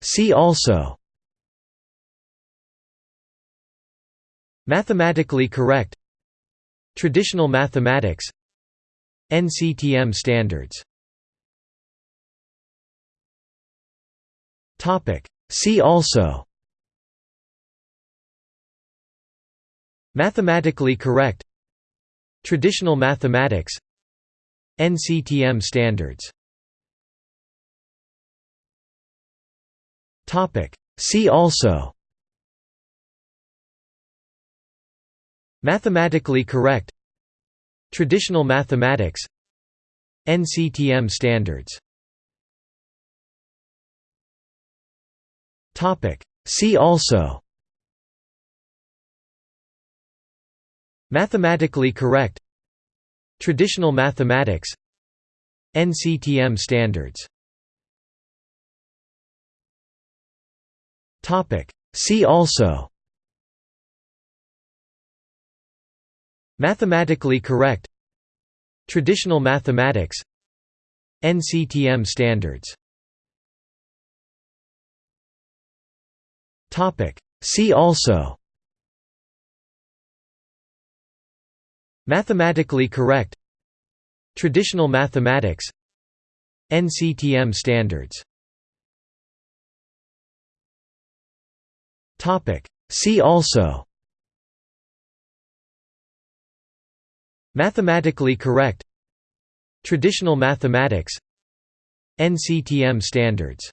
See also. Mathematically correct. Traditional mathematics. NCTM standards. See also. Mathematically correct. Traditional mathematics. NCTM standards See also. Mathematically correct. Traditional mathematics. NCTM standards. See also. Mathematically correct. Traditional mathematics. NCTM standards See also. Mathematically correct. Traditional mathematics. NCTM standards. Topic. See also. Mathematically correct. Traditional mathematics. NCTM standards See also. Mathematically correct. Traditional mathematics. NCTM standards